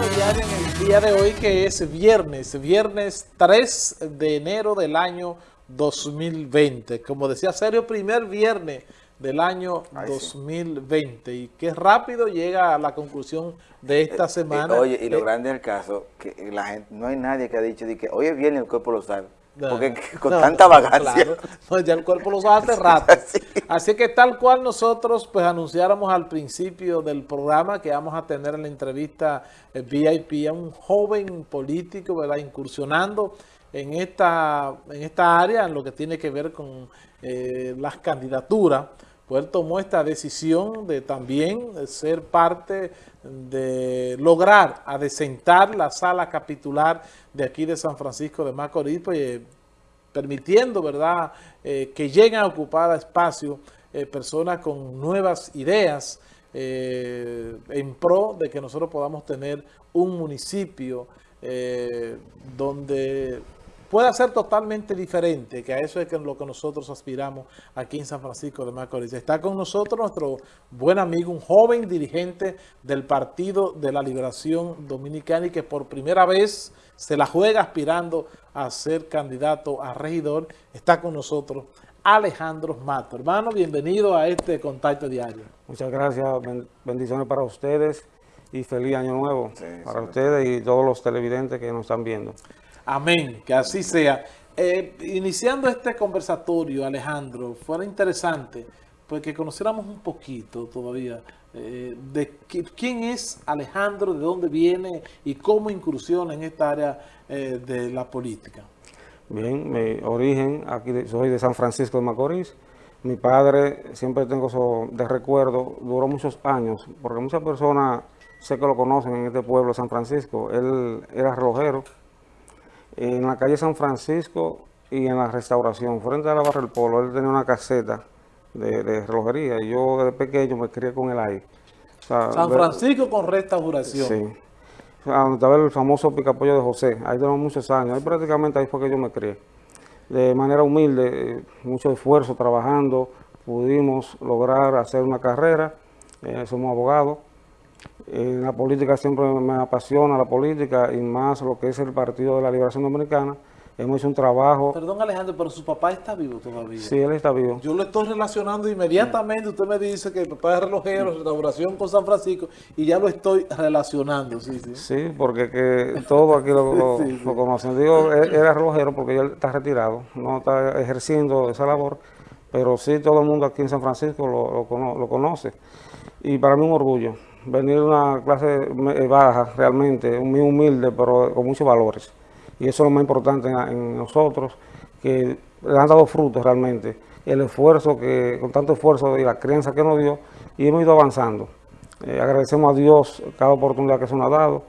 En el día de hoy que es viernes, viernes 3 de enero del año 2020. Como decía Sergio, primer viernes del año Ay, 2020 sí. y qué rápido llega a la conclusión de esta eh, semana. Eh, oye, y lo eh, grande del caso, que la gente, no hay nadie que ha dicho de que hoy es viernes el cuerpo lo sabe. Porque con no, tanta vagancia. Claro. No, ya el cuerpo lo sabe hace rato. sí. Así que tal cual nosotros pues anunciáramos al principio del programa que vamos a tener en la entrevista eh, VIP a un joven político, ¿verdad? Incursionando en esta, en esta área, en lo que tiene que ver con eh, las candidaturas. Pues él tomó esta decisión de también ser parte de lograr adecentar la sala capitular de aquí de San Francisco de Macorís, pues, eh, permitiendo verdad eh, que lleguen a ocupar espacio eh, personas con nuevas ideas en pro de que nosotros podamos tener un municipio donde pueda ser totalmente diferente, que a eso es lo que nosotros aspiramos aquí en San Francisco de Macorís. Está con nosotros nuestro buen amigo, un joven dirigente del Partido de la Liberación Dominicana y que por primera vez se la juega aspirando a ser candidato a regidor. Está con nosotros Alejandro Mato. Hermano, bienvenido a este Contacto Diario. Muchas gracias, bendiciones para ustedes y feliz año nuevo sí, para ustedes y todos los televidentes que nos están viendo. Amén, que así sea. Eh, iniciando este conversatorio, Alejandro, fuera interesante pues que conociéramos un poquito todavía eh, de quién es Alejandro, de dónde viene y cómo incursiona en esta área eh, de la política. Bien, mi origen, aquí soy de San Francisco de Macorís. Mi padre, siempre tengo eso de recuerdo, duró muchos años, porque muchas personas sé que lo conocen en este pueblo San Francisco. Él era relojero en la calle San Francisco y en la restauración, frente a la Barra del Polo, él tenía una caseta de, de relojería y yo desde pequeño me crié con él ahí. O sea, San Francisco de, con restauración. Sí. O sea, donde estaba el famoso picapollo de José, ahí tenemos muchos años, ahí prácticamente ahí fue que yo me crié. De manera humilde, mucho esfuerzo, trabajando, pudimos lograr hacer una carrera, eh, somos abogados, en la política siempre me apasiona la política y más lo que es el Partido de la Liberación Dominicana. Hemos hecho un trabajo... Perdón Alejandro, pero su papá está vivo todavía. Sí, él está vivo. Yo lo estoy relacionando inmediatamente. Usted me dice que el papá es relojero, restauración con San Francisco, y ya lo estoy relacionando. Sí, sí. sí porque que todo aquí lo, lo, sí, lo conocen. Digo, él era relojero porque él está retirado, no está ejerciendo esa labor, pero sí todo el mundo aquí en San Francisco lo, lo, lo conoce. Y para mí un orgullo venir de una clase baja realmente, muy humilde, pero con muchos valores. Y eso es lo más importante en, nosotros, que le han dado frutos realmente. El esfuerzo, que con tanto esfuerzo y la crianza que nos dio, y hemos ido avanzando. Eh, agradecemos a Dios cada oportunidad que se nos ha dado.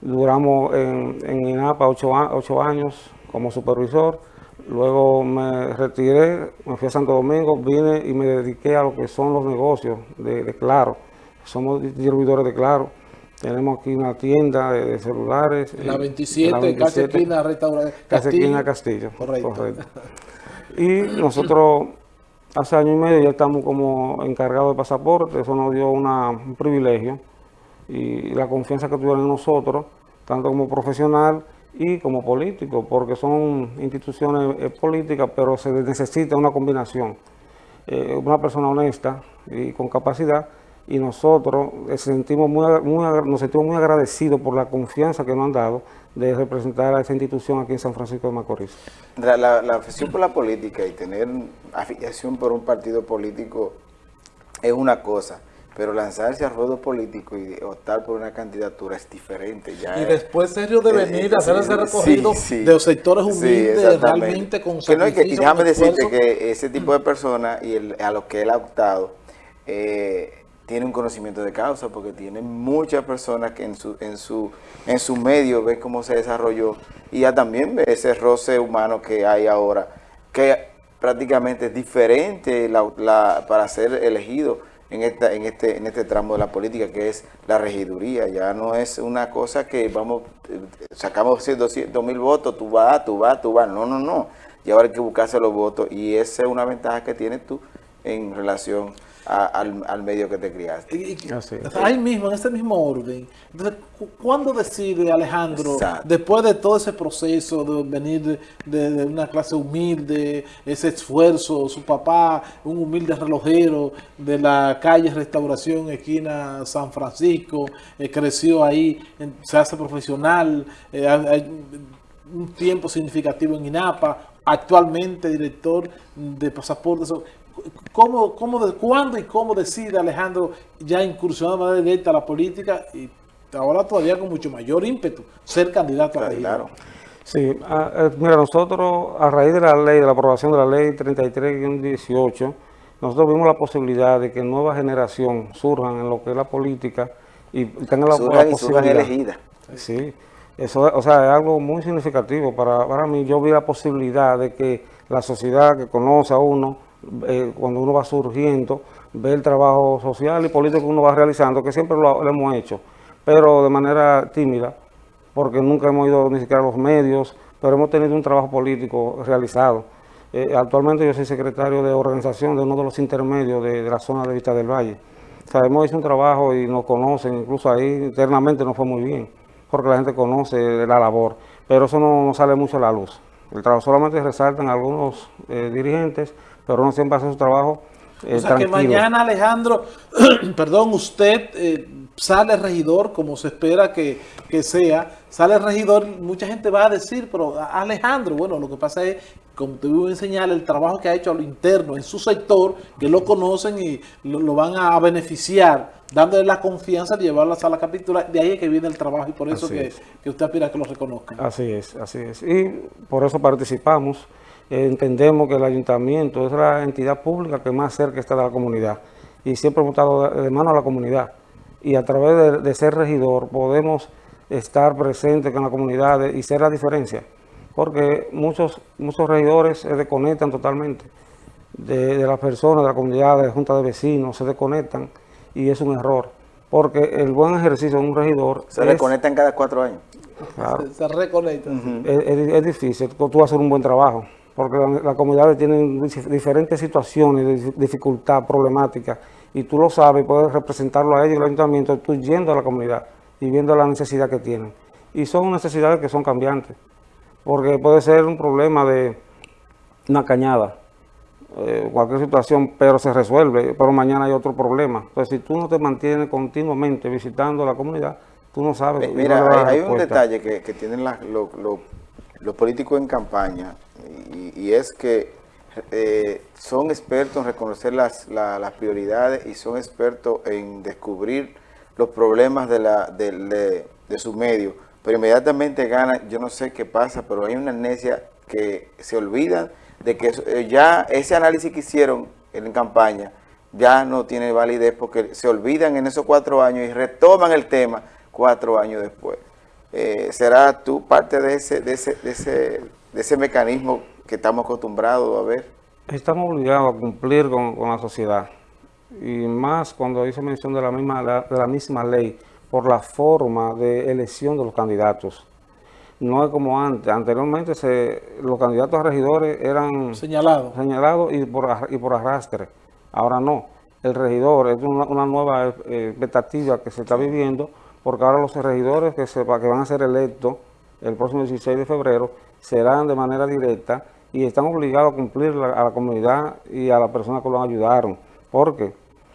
Duramos en, en INAPA ocho, ocho años como supervisor. Luego me retiré, me fui a Santo Domingo, vine y me dediqué a lo que son los negocios de Claro somos distribuidores de Claro. Tenemos aquí una tienda de, de celulares. La 27, la 27 casi esquina restaurante esquina Castillo. Correcto. correcto. Y nosotros hace año y medio ya estamos como encargados de pasaporte, eso nos dio una, un privilegio y la confianza que tuvieron en nosotros, tanto como profesional y como político, porque son instituciones eh, políticas, pero se necesita una combinación. Eh, una persona honesta y con capacidad y nosotros eh, sentimos muy, muy, nos sentimos muy agradecidos por la confianza que nos han dado de representar a esa institución aquí en San Francisco de Macorís. La, la, la afición por la política y tener afiliación por un partido político es una cosa, pero lanzarse al ruedo político y optar por una candidatura es diferente. Ya y después, serio, de venir a hacer ese sí, sí, de los sectores humildes, sí, realmente con que no hay que, y déjame decirte que ese tipo de personas y el, a lo que él ha optado, eh, tiene un conocimiento de causa porque tiene muchas personas que en su, en su, en su medio ven cómo se desarrolló y ya también ve ese roce humano que hay ahora, que prácticamente es diferente la, la, para ser elegido en, esta, en, este, en este tramo de la política, que es la regiduría. Ya no es una cosa que vamos, sacamos 200 mil votos, tú vas, tú vas, tú vas. No, no, no. Y ahora hay que buscarse los votos y esa es una ventaja que tienes tú en relación al, medio que te criaste. ahí mismo, en este mismo orden. Entonces, ¿cuándo decide Alejandro, después de todo ese proceso de venir de, una clase humilde, ese esfuerzo, su papá, un humilde relojero de la calle Restauración, esquina San Francisco, eh, creció ahí, se hace profesional, eh, hay un tiempo significativo en INAPA, actualmente director de pasaportes. ¿Cómo, cómo, de, ¿Cuándo y cómo decide Alejandro ya incursionar de manera directa a la política y ahora todavía con mucho mayor ímpetu ser candidato a Claro. Sí, eh, mira, nosotros a raíz de la ley, de la aprobación de la ley 33-18, nosotros vimos la posibilidad de que nueva generación surjan en lo que es la política y tengan la, surjan la posibilidad. elegida. Sí, eso o sea, es algo muy significativo para, para mí. Yo vi la posibilidad de que la sociedad que conoce a uno, eh, cuando uno va surgiendo, ve el trabajo social y político que uno va realizando, que siempre lo, hemos hecho, pero de manera tímida, porque nunca hemos ido ni siquiera a los medios, pero hemos tenido un trabajo político realizado. Eh, actualmente yo soy secretario de organización de uno de los intermedios de, la zona de Vista del Valle. O sea, hemos hecho un trabajo y nos conocen, incluso ahí internamente nos fue muy bien, porque la gente conoce la labor, pero eso no, sale mucho a la luz. El trabajo solamente resaltan algunos eh, dirigentes, pero no siempre hace su trabajo eh, O sea que mañana, Alejandro, perdón, usted eh, sale regidor, como se espera que, sea, sale regidor, mucha gente va a decir, pero Alejandro, bueno, lo que pasa es, como te voy a enseñar, el trabajo que ha hecho a lo interno en su sector, que lo conocen y lo, van a beneficiar, dándole la confianza de llevarlo a la sala capitular, de ahí es que viene el trabajo y por eso que, que, usted aspira a que lo reconozcan. Así es, así es. Y por eso participamos entendemos que el ayuntamiento es la entidad pública que más cerca está de la comunidad y siempre hemos estado de mano a la comunidad y a través de, ser regidor podemos estar presentes con la comunidad y ser la diferencia porque muchos, muchos regidores se desconectan totalmente de, las personas, de la comunidad, de la junta de vecinos, se desconectan y es un error porque el buen ejercicio de un regidor... Se desconectan cada cuatro años. Se, reconectan. es, difícil, tú vas a hacer un buen trabajo porque las comunidades tienen diferentes situaciones de dificultad, problemática, y tú lo sabes, puedes representarlo a ellos, el ayuntamiento, tú yendo a la comunidad y viendo la necesidad que tienen. Y son necesidades que son cambiantes, porque puede ser un problema de una cañada, eh, cualquier situación, pero se resuelve, pero mañana hay otro problema. Entonces, si tú no te mantienes continuamente visitando la comunidad, tú no sabes. Mira, hay, un detalle que, tienen los políticos en campaña, y, es que eh, son expertos en reconocer las, las, prioridades y son expertos en descubrir los problemas de, la, de, su medio, pero inmediatamente ganan, yo no sé qué pasa, pero hay una amnesia que se olvidan de que eh, ya ese análisis que hicieron en campaña ya no tiene validez porque se olvidan en esos cuatro años y retoman el tema cuatro años después. Eh, ¿Será tú parte de ese, de ese, de ese de ese mecanismo que estamos acostumbrados a ver? Estamos obligados a cumplir con, la sociedad y más cuando hizo mención de la misma de la misma ley por la forma de elección de los candidatos. No es como antes. Anteriormente se, los candidatos a regidores eran señalados señalados y por, y por arrastre. Ahora no. El regidor es una, nueva eh, expectativa que se está viviendo porque ahora los regidores que, se, que van a ser electos el próximo 16 de febrero serán de manera directa y están obligados a cumplir a la comunidad y a las personas que lo ayudaron. ¿Por qué?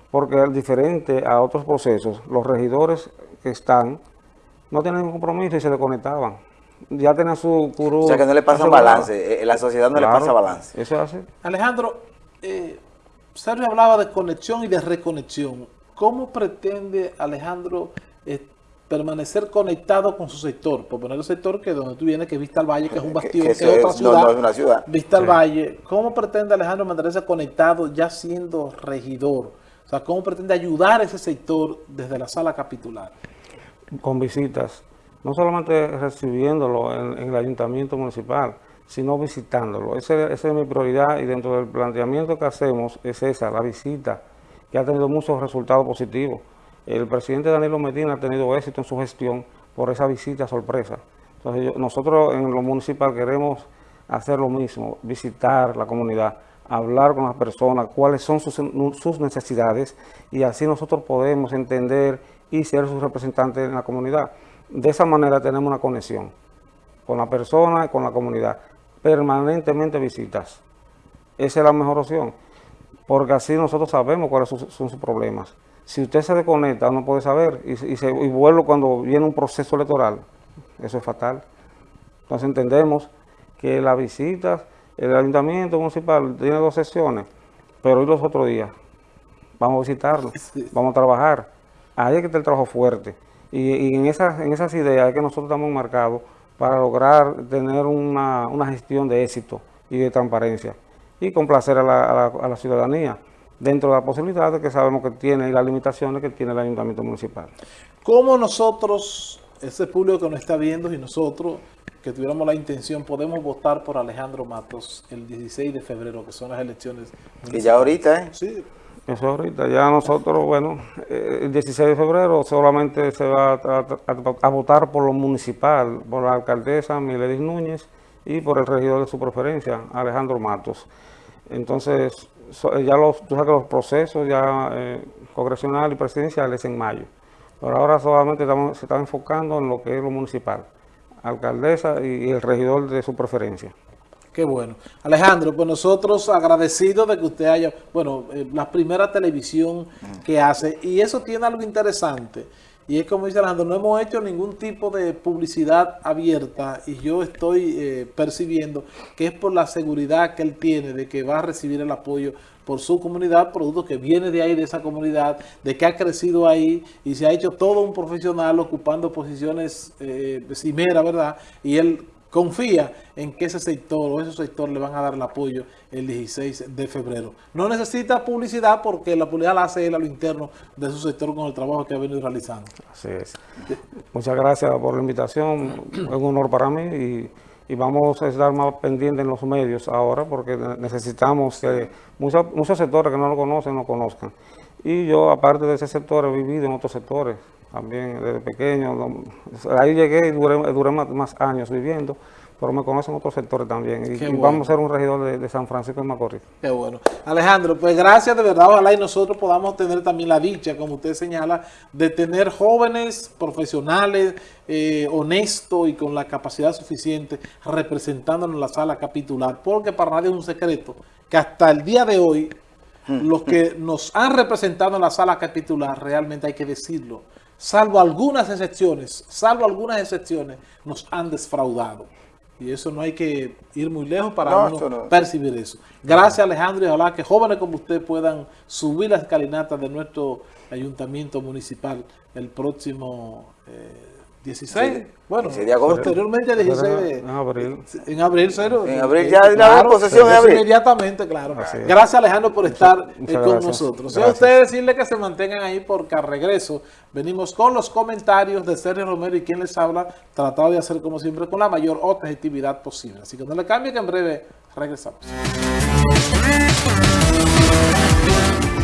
Porque diferente a otros procesos, los regidores que están no tienen ningún compromiso y se desconectaban. Ya tienen su curú. O sea que no le pasa balance, eh, la sociedad no le pasa balance. Eso es así. Alejandro, eh, Sergio hablaba de conexión y de reconexión. ¿Cómo pretende Alejandro eh, permanecer conectado con su sector, por poner el sector que donde tú vienes, que es Vista al Valle, que es un bastión, que, es otra ciudad, una ciudad. Vista al Valle. ¿Cómo pretende Alejandro mantenerse conectado ya siendo regidor? O sea, ¿cómo pretende ayudar a ese sector desde la sala capitular? Con visitas, no solamente recibiéndolo en, el ayuntamiento municipal, sino visitándolo. esa es mi prioridad y dentro del planteamiento que hacemos es esa, la visita, que ha tenido muchos resultados positivos. El presidente Danilo Medina ha tenido éxito en su gestión por esa visita sorpresa. Entonces nosotros en lo municipal queremos hacer lo mismo, visitar la comunidad, hablar con las personas, cuáles son sus, sus necesidades y así nosotros podemos entender y ser sus representantes en la comunidad. De esa manera tenemos una conexión con la persona y con la comunidad. Permanentemente visitas. Esa es la mejor opción, porque así nosotros sabemos cuáles son, sus problemas. Si usted se desconecta, no puede saber y, se, y vuelve cuando viene un proceso electoral. Eso es fatal. Entonces entendemos que las visitas, el ayuntamiento municipal tiene dos sesiones, pero hoy los otros días vamos a visitarlo, vamos a trabajar. Ahí es que está el trabajo fuerte. Y, en, esas, en esas ideas es que nosotros estamos marcados para lograr tener una, gestión de éxito y de transparencia y complacer a la, a la, ciudadanía dentro de las posibilidades que sabemos que tiene y las limitaciones que tiene el ayuntamiento municipal. ¿Cómo nosotros, ese público que nos está viendo y nosotros que tuviéramos la intención, podemos votar por Alejandro Matos el 16 de febrero, que son las elecciones. Y ya ahorita, ¿eh? Sí. Eso ahorita, ya nosotros, bueno, eh, el 16 de febrero solamente se va a, votar por lo municipal, por la alcaldesa Miledis Núñez y por el regidor de su preferencia, Alejandro Matos. Entonces, ya los, tú sabes que los procesos ya eh, congresional y presidenciales en mayo. Pero ahora solamente se está enfocando en lo que es lo municipal, alcaldesa y el regidor de su preferencia. Qué bueno. Alejandro, pues nosotros agradecidos de que usted haya, bueno, eh, la primera televisión que hace, y eso tiene algo interesante, y es como dice Alejandro, no hemos hecho ningún tipo de publicidad abierta, y yo estoy eh, percibiendo que es por la seguridad que él tiene de que va a recibir el apoyo por su comunidad, producto que viene de ahí, de esa comunidad, de que ha crecido ahí y se ha hecho todo un profesional ocupando posiciones eh, cimeras, ¿verdad? Y él confía en que ese sector o esos sectores le van a dar el apoyo el 16 de febrero. No necesita publicidad porque la publicidad la hace él a lo interno de su sector con el trabajo que ha venido realizando. Así es. Muchas gracias por la invitación, es un honor para mí y, vamos a estar más pendientes en los medios ahora porque necesitamos que muchos, muchos sectores que no lo conocen, lo conozcan. Y yo, aparte de ese sector, he vivido en otros sectores también desde pequeño. ahí llegué y duré, más, años viviendo, pero me conocen otros sectores también. Y, vamos a ser un regidor de, San Francisco de Macorís. Qué bueno. Alejandro, pues gracias de verdad. Ojalá y nosotros podamos tener también la dicha, como usted señala, de tener jóvenes profesionales, eh, honestos y con la capacidad suficiente representándonos en la sala capitular. Porque para nadie es un secreto que hasta el día de hoy, hmm. los que nos han representado en la sala capitular, realmente hay que decirlo, salvo algunas excepciones, salvo algunas excepciones, nos han desfraudado. Y eso no hay que ir muy lejos para percibir eso. Gracias Alejandro y ojalá que jóvenes como usted puedan subir las escalinatas de nuestro ayuntamiento municipal el próximo eh, 16, bueno, posteriormente 16 de, en abril. En abril, cero. En abril ya hay una posesión en abril. Inmediatamente, claro. Gracias Alejandro por estar eh, con nosotros. Y a ustedes decirle que se mantengan ahí porque al regreso venimos con los comentarios de Sergio Romero y quien les habla, tratado de hacer como siempre con la mayor objetividad posible. Así que no le cambie que en breve regresamos.